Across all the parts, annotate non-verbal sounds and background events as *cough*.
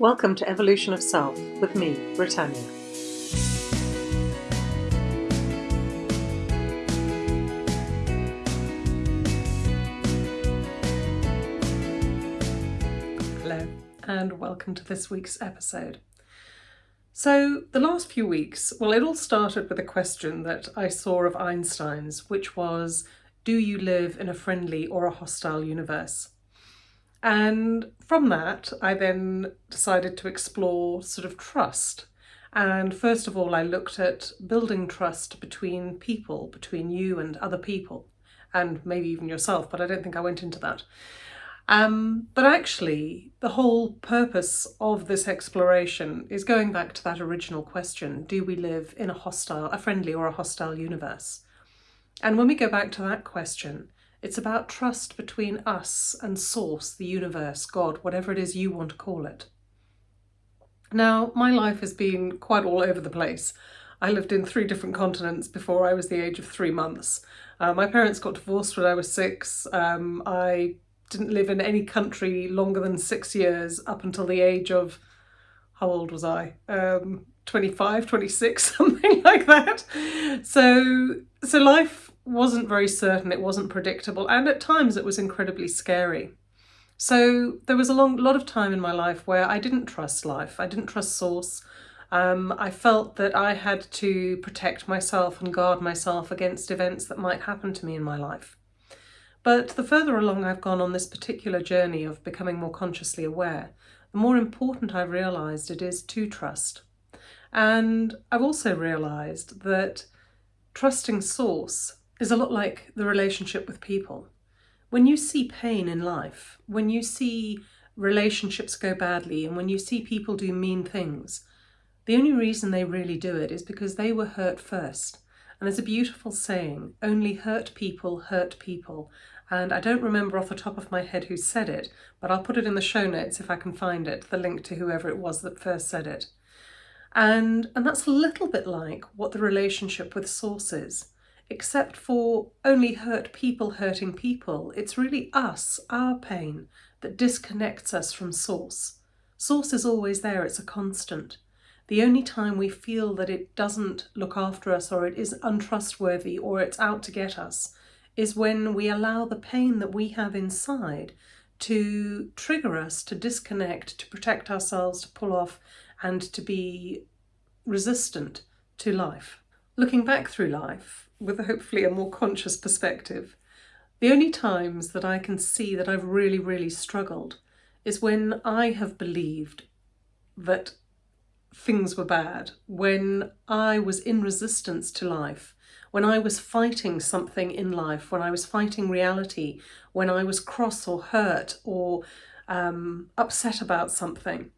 Welcome to Evolution of Self with me, Britannia. Hello, and welcome to this week's episode. So, the last few weeks, well, it all started with a question that I saw of Einstein's, which was Do you live in a friendly or a hostile universe? And from that, I then decided to explore sort of trust. And first of all, I looked at building trust between people, between you and other people, and maybe even yourself, but I don't think I went into that. Um, but actually, the whole purpose of this exploration is going back to that original question do we live in a hostile, a friendly, or a hostile universe? And when we go back to that question, it's about trust between us and Source, the universe, God, whatever it is you want to call it. Now, my life has been quite all over the place. I lived in three different continents before I was the age of three months. Uh, my parents got divorced when I was six. Um, I didn't live in any country longer than six years up until the age of, how old was I? Um, 25, 26, *laughs* something like that. So, so life wasn't very certain, it wasn't predictable, and at times it was incredibly scary. So there was a long lot of time in my life where I didn't trust life, I didn't trust source. Um, I felt that I had to protect myself and guard myself against events that might happen to me in my life. But the further along I've gone on this particular journey of becoming more consciously aware, the more important I've realised it is to trust. And I've also realised that trusting source is a lot like the relationship with people. When you see pain in life, when you see relationships go badly, and when you see people do mean things, the only reason they really do it is because they were hurt first. And there's a beautiful saying, only hurt people hurt people. And I don't remember off the top of my head who said it, but I'll put it in the show notes if I can find it, the link to whoever it was that first said it. And, and that's a little bit like what the relationship with Source is except for only hurt people hurting people. It's really us, our pain, that disconnects us from Source. Source is always there, it's a constant. The only time we feel that it doesn't look after us or it is untrustworthy or it's out to get us is when we allow the pain that we have inside to trigger us to disconnect, to protect ourselves, to pull off and to be resistant to life. Looking back through life, with hopefully a more conscious perspective. The only times that I can see that I've really, really struggled is when I have believed that things were bad, when I was in resistance to life, when I was fighting something in life, when I was fighting reality, when I was cross or hurt or um, upset about something.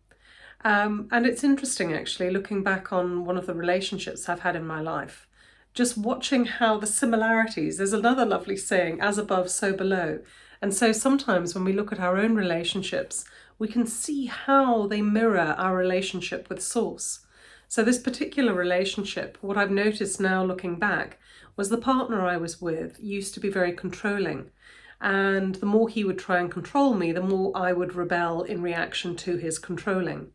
Um, and it's interesting actually looking back on one of the relationships I've had in my life just watching how the similarities, there's another lovely saying, as above, so below. And so sometimes when we look at our own relationships, we can see how they mirror our relationship with Source. So this particular relationship, what I've noticed now looking back, was the partner I was with used to be very controlling. And the more he would try and control me, the more I would rebel in reaction to his controlling.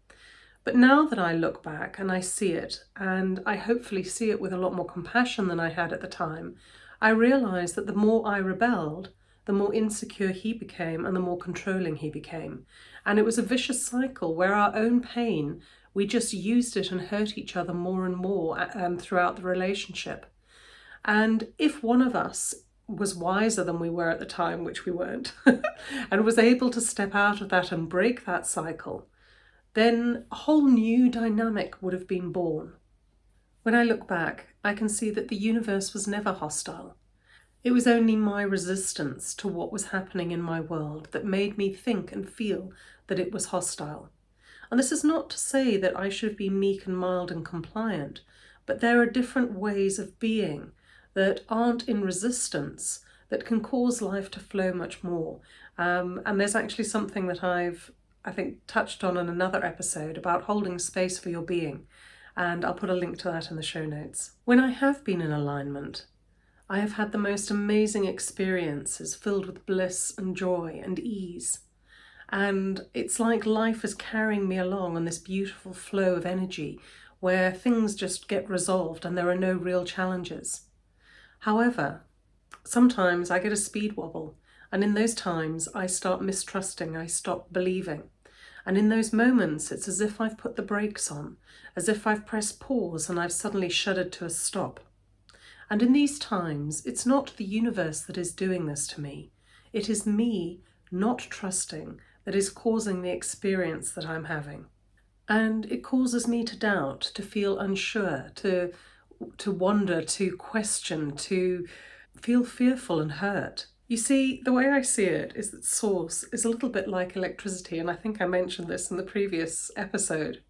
But now that I look back and I see it, and I hopefully see it with a lot more compassion than I had at the time, I realise that the more I rebelled, the more insecure he became and the more controlling he became. And it was a vicious cycle where our own pain, we just used it and hurt each other more and more um, throughout the relationship. And if one of us was wiser than we were at the time, which we weren't, *laughs* and was able to step out of that and break that cycle, then a whole new dynamic would have been born. When I look back, I can see that the universe was never hostile. It was only my resistance to what was happening in my world that made me think and feel that it was hostile. And this is not to say that I should be meek and mild and compliant, but there are different ways of being that aren't in resistance that can cause life to flow much more. Um, and there's actually something that I've I think, touched on in another episode about holding space for your being, and I'll put a link to that in the show notes. When I have been in alignment, I have had the most amazing experiences filled with bliss and joy and ease. And it's like life is carrying me along on this beautiful flow of energy where things just get resolved and there are no real challenges. However, sometimes I get a speed wobble and in those times I start mistrusting, I stop believing. And in those moments, it's as if I've put the brakes on, as if I've pressed pause and I've suddenly shuddered to a stop. And in these times, it's not the universe that is doing this to me. It is me not trusting that is causing the experience that I'm having. And it causes me to doubt, to feel unsure, to, to wonder, to question, to feel fearful and hurt. You see, the way I see it is that source is a little bit like electricity, and I think I mentioned this in the previous episode.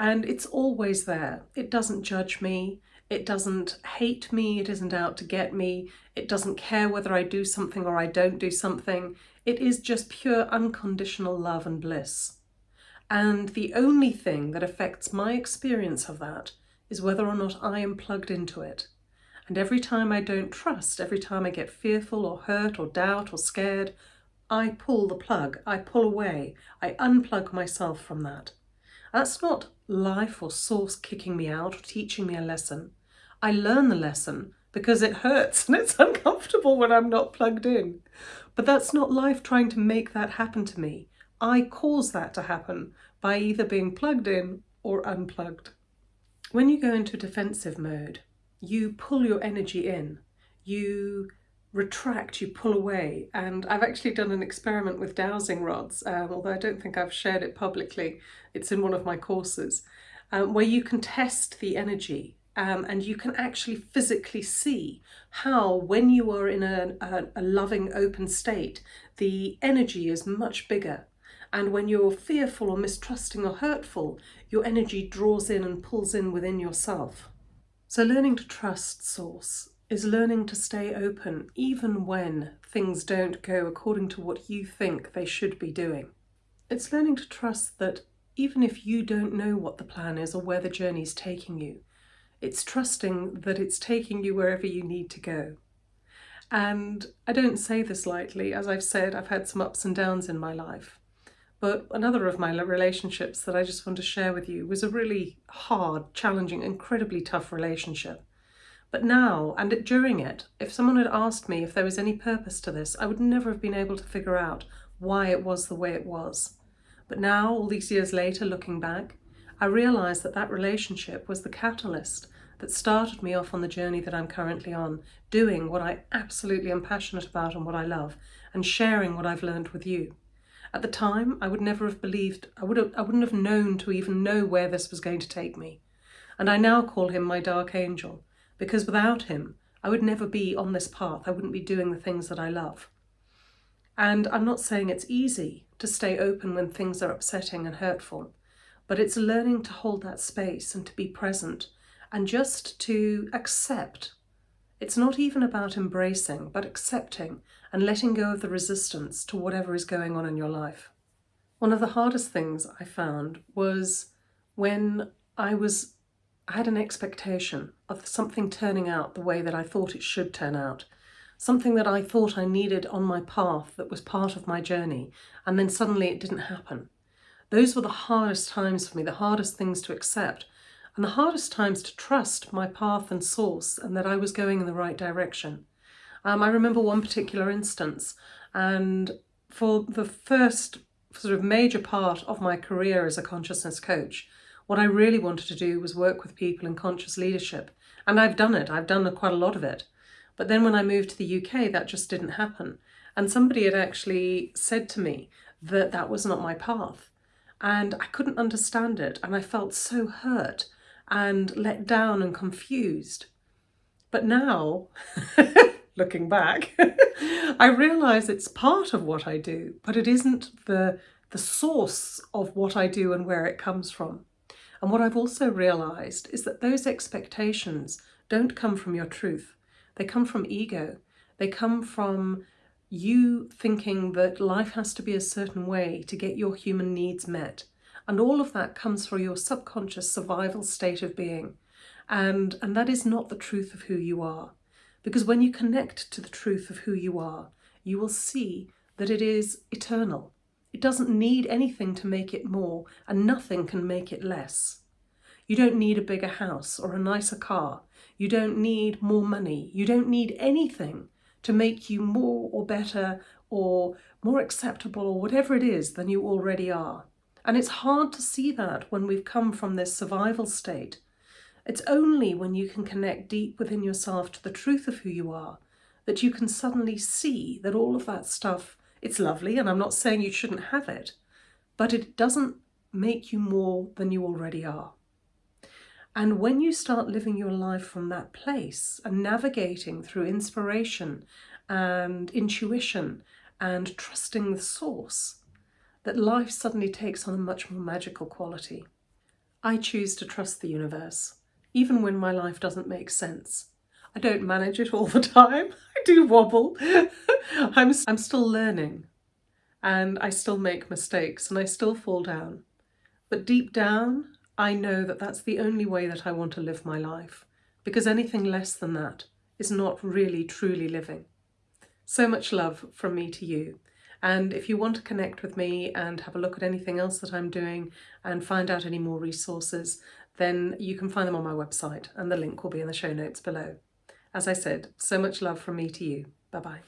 And it's always there. It doesn't judge me, it doesn't hate me, it isn't out to get me, it doesn't care whether I do something or I don't do something. It is just pure unconditional love and bliss. And the only thing that affects my experience of that is whether or not I am plugged into it. And every time I don't trust, every time I get fearful or hurt or doubt or scared, I pull the plug, I pull away, I unplug myself from that. That's not life or source kicking me out or teaching me a lesson. I learn the lesson because it hurts *laughs* and it's uncomfortable when I'm not plugged in. But that's not life trying to make that happen to me. I cause that to happen by either being plugged in or unplugged. When you go into defensive mode, you pull your energy in, you retract, you pull away. And I've actually done an experiment with dowsing rods, um, although I don't think I've shared it publicly. It's in one of my courses, um, where you can test the energy um, and you can actually physically see how when you are in a, a, a loving open state, the energy is much bigger. And when you're fearful or mistrusting or hurtful, your energy draws in and pulls in within yourself. So learning to trust Source is learning to stay open even when things don't go according to what you think they should be doing. It's learning to trust that even if you don't know what the plan is or where the journey is taking you, it's trusting that it's taking you wherever you need to go. And I don't say this lightly. As I've said, I've had some ups and downs in my life. But another of my relationships that I just want to share with you was a really hard, challenging, incredibly tough relationship. But now, and during it, if someone had asked me if there was any purpose to this, I would never have been able to figure out why it was the way it was. But now, all these years later, looking back, I realised that that relationship was the catalyst that started me off on the journey that I'm currently on, doing what I absolutely am passionate about and what I love, and sharing what I've learned with you. At the time, I would never have believed, I, would have, I wouldn't have known to even know where this was going to take me. And I now call him my dark angel, because without him, I would never be on this path. I wouldn't be doing the things that I love. And I'm not saying it's easy to stay open when things are upsetting and hurtful, but it's learning to hold that space and to be present and just to accept. It's not even about embracing, but accepting and letting go of the resistance to whatever is going on in your life. One of the hardest things I found was when I was I had an expectation of something turning out the way that I thought it should turn out, something that I thought I needed on my path that was part of my journey, and then suddenly it didn't happen. Those were the hardest times for me, the hardest things to accept, and the hardest times to trust my path and source and that I was going in the right direction. Um, I remember one particular instance, and for the first sort of major part of my career as a consciousness coach, what I really wanted to do was work with people in conscious leadership. And I've done it, I've done quite a lot of it. But then when I moved to the UK, that just didn't happen. And somebody had actually said to me that that was not my path. And I couldn't understand it. And I felt so hurt and let down and confused. But now, *laughs* looking back, *laughs* I realise it's part of what I do, but it isn't the, the source of what I do and where it comes from. And what I've also realised is that those expectations don't come from your truth. They come from ego. They come from you thinking that life has to be a certain way to get your human needs met. And all of that comes from your subconscious survival state of being. And, and that is not the truth of who you are. Because when you connect to the truth of who you are, you will see that it is eternal. It doesn't need anything to make it more, and nothing can make it less. You don't need a bigger house or a nicer car. You don't need more money. You don't need anything to make you more or better or more acceptable or whatever it is than you already are. And it's hard to see that when we've come from this survival state. It's only when you can connect deep within yourself to the truth of who you are that you can suddenly see that all of that stuff, it's lovely, and I'm not saying you shouldn't have it, but it doesn't make you more than you already are. And when you start living your life from that place and navigating through inspiration and intuition and trusting the source, that life suddenly takes on a much more magical quality. I choose to trust the universe, even when my life doesn't make sense. I don't manage it all the time. *laughs* I do wobble. *laughs* I'm, I'm still learning and I still make mistakes and I still fall down. But deep down, I know that that's the only way that I want to live my life, because anything less than that is not really truly living. So much love from me to you. And if you want to connect with me and have a look at anything else that I'm doing and find out any more resources, then you can find them on my website and the link will be in the show notes below. As I said, so much love from me to you. Bye bye.